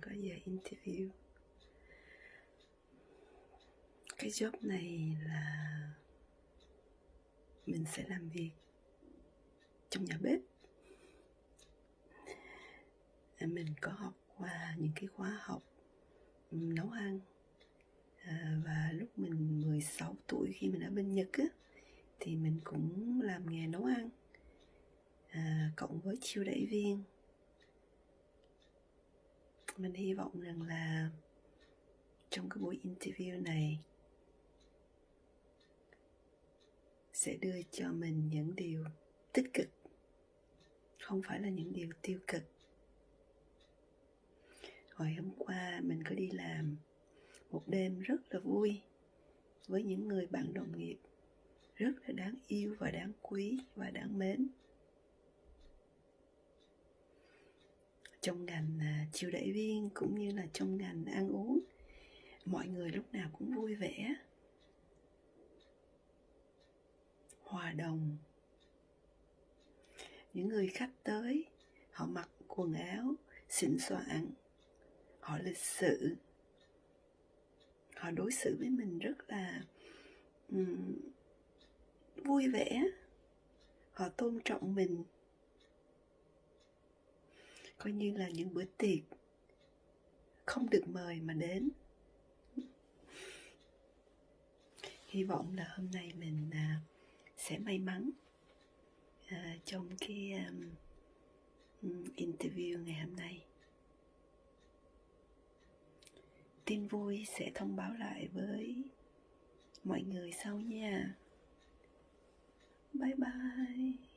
có giờ interview. Cái job này là mình sẽ làm việc trong nhà bếp. À, mình có học qua những cái khóa học nấu ăn. À, và lúc mình 16 tuổi khi mình ở bên Nhật á thì mình cũng làm nghề nấu ăn à, cộng với chiêu đại viên mình hy vọng rằng là trong cái buổi interview này sẽ đưa cho mình những điều tích cực, không phải là những điều tiêu cực. Hồi hôm qua mình có đi làm một đêm rất là vui với những người bạn đồng nghiệp, rất là đáng yêu và đáng quý và đáng mến. Trong ngành à, chiêu đãi đẩy viên cũng như là trong ngành ăn uống. Mọi người lúc nào cũng vui vẻ. Hòa đồng. Những người khách tới họ mặc quần áo xịn soạn họ lịch sự. Họ đối xử với mình rất là um, vui vẻ. Họ tôn trọng mình coi như là những bữa tiệc không được mời mà đến. Hy vọng là hôm nay mình à, sẽ may mắn à, trong cái um, um interview ngày hôm nay. Tin vui sẽ thông báo lại với mọi người sau nha. Bye bye.